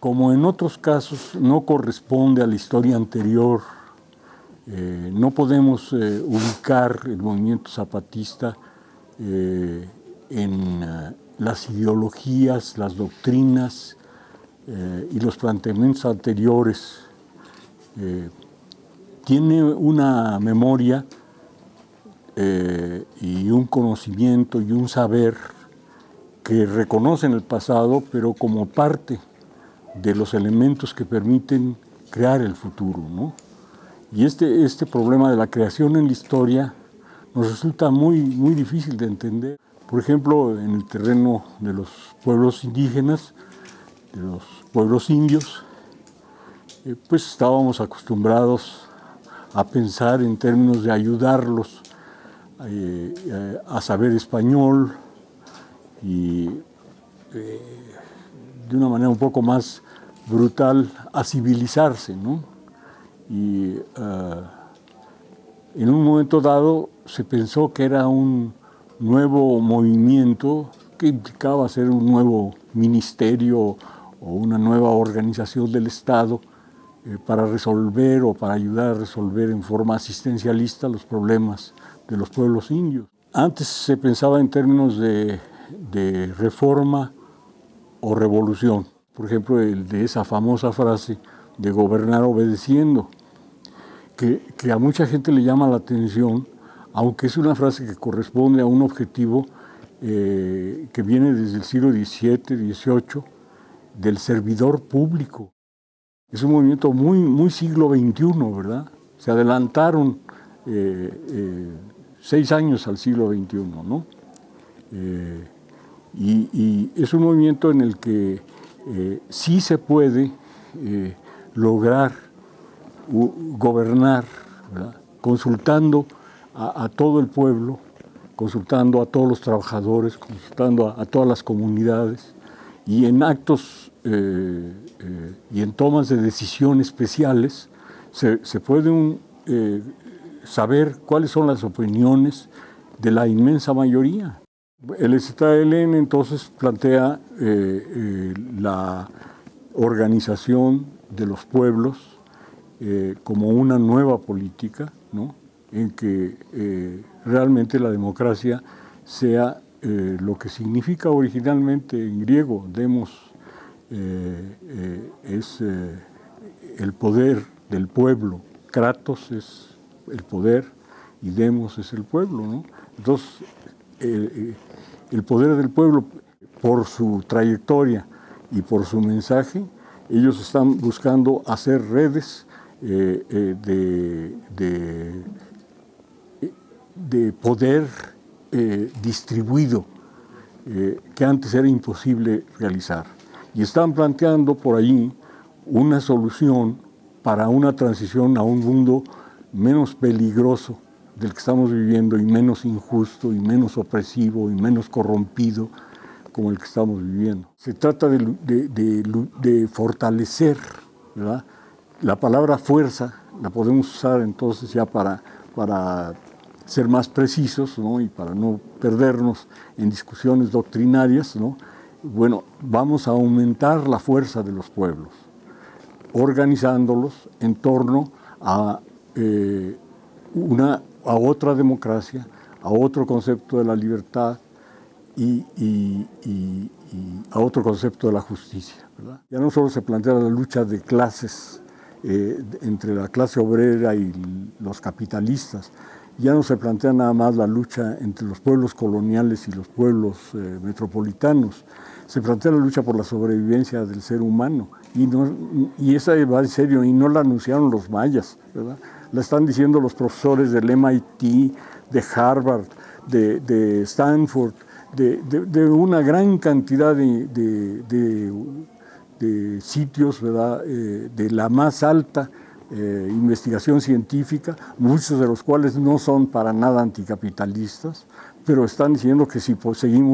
Como en otros casos no corresponde a la historia anterior, eh, no podemos eh, ubicar el movimiento zapatista eh, en las ideologías, las doctrinas y los planteamientos anteriores. tiene una memoria y un conocimiento y un saber que reconocen el pasado, pero como parte de los elementos que permiten crear el futuro. ¿no? Y este, este problema de la creación en la historia nos resulta muy, muy difícil de entender. Por ejemplo, en el terreno de los pueblos indígenas, de los pueblos indios, eh, pues estábamos acostumbrados a pensar en términos de ayudarlos eh, eh, a saber español y de una manera un poco más brutal a civilizarse, ¿no? Y eh, en un momento dado se pensó que era un nuevo movimiento que implicaba ser un nuevo ministerio o una nueva organización del Estado eh, para resolver o para ayudar a resolver en forma asistencialista los problemas de los pueblos indios. Antes se pensaba en términos de, de reforma o revolución. Por ejemplo, el de esa famosa frase de gobernar obedeciendo, que, a mucha gente le llama la atención, aunque es una frase que corresponde a un objetivo eh, que viene desde el siglo XVII, XVIII, del servidor público. Es un movimiento muy, muy siglo XXI, ¿verdad? Se adelantaron eh, eh, seis años al siglo XXI, ¿no? Y, es un movimiento en el que eh, sí se puede eh, lograr gobernar, consultando a, todo el pueblo, consultando a todos los trabajadores, consultando a, todas las comunidades y en actos eh, y en tomas de decisión especiales se, se puede saber cuáles son las opiniones de la inmensa mayoría. El ZLN entonces plantea eh, eh, la organización de los pueblos eh, como una nueva política, en que realmente la democracia sea lo que significa originalmente en griego, demos, es el poder del pueblo, kratos es el poder y demos es el pueblo. Entonces, el poder del pueblo por su trayectoria y por su mensaje, ellos están buscando hacer redes eh, eh, de, de, poder eh, distribuido que antes era imposible realizar. Y están planteando por ahí una solución para una transición a un mundo menos peligroso del que estamos viviendo y menos injusto y menos opresivo y menos corrompido como el que estamos viviendo. Se trata de, fortalecer, ¿verdad? La palabra fuerza la podemos usar entonces ya para, para ser más precisos ¿no? y para no perdernos en discusiones doctrinarias. ¿no? Bueno, vamos a aumentar la fuerza de los pueblos, organizándolos en torno a eh, una a otra democracia, a otro concepto de la libertad y, a otro concepto de la justicia. Ya no solo se plantea la lucha de clases eh, entre la clase obrera y los capitalistas, ya no se plantea nada más la lucha entre los pueblos coloniales y los pueblos eh, metropolitanos, se plantea la lucha por la sobrevivencia del ser humano y, no, y esa va en serio y no la anunciaron los mayas, ¿verdad? La están diciendo los profesores del MIT, de Harvard, de, Stanford, de, una gran cantidad de, sitios eh, de la más alta eh, investigación científica, muchos de los cuales no son para nada anticapitalistas, pero están diciendo que si seguimos